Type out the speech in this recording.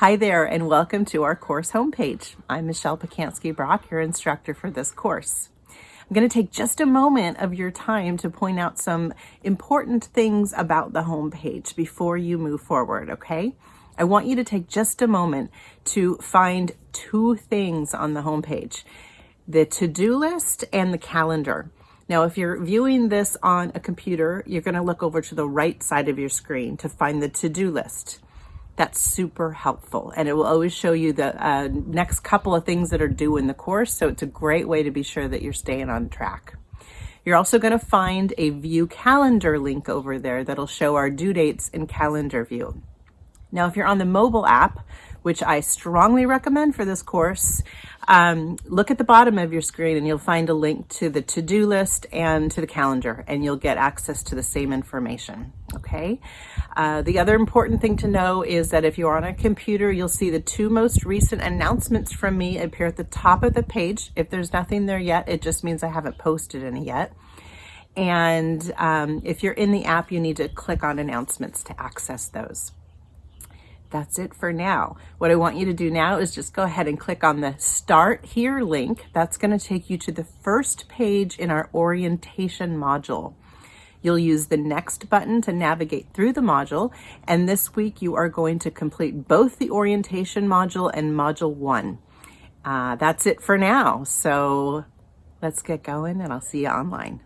Hi there and welcome to our course homepage. I'm Michelle Pacansky-Brock, your instructor for this course. I'm going to take just a moment of your time to point out some important things about the homepage before you move forward, okay? I want you to take just a moment to find two things on the homepage, the to-do list and the calendar. Now, if you're viewing this on a computer, you're going to look over to the right side of your screen to find the to-do list. That's super helpful. And it will always show you the uh, next couple of things that are due in the course. So it's a great way to be sure that you're staying on track. You're also going to find a view calendar link over there that'll show our due dates in calendar view. Now, if you're on the mobile app, which I strongly recommend for this course, um, look at the bottom of your screen and you'll find a link to the to-do list and to the calendar and you'll get access to the same information, okay? Uh, the other important thing to know is that if you're on a computer, you'll see the two most recent announcements from me appear at the top of the page. If there's nothing there yet, it just means I haven't posted any yet. And um, if you're in the app, you need to click on announcements to access those that's it for now. What I want you to do now is just go ahead and click on the Start Here link. That's going to take you to the first page in our orientation module. You'll use the Next button to navigate through the module, and this week you are going to complete both the orientation module and Module 1. Uh, that's it for now, so let's get going and I'll see you online.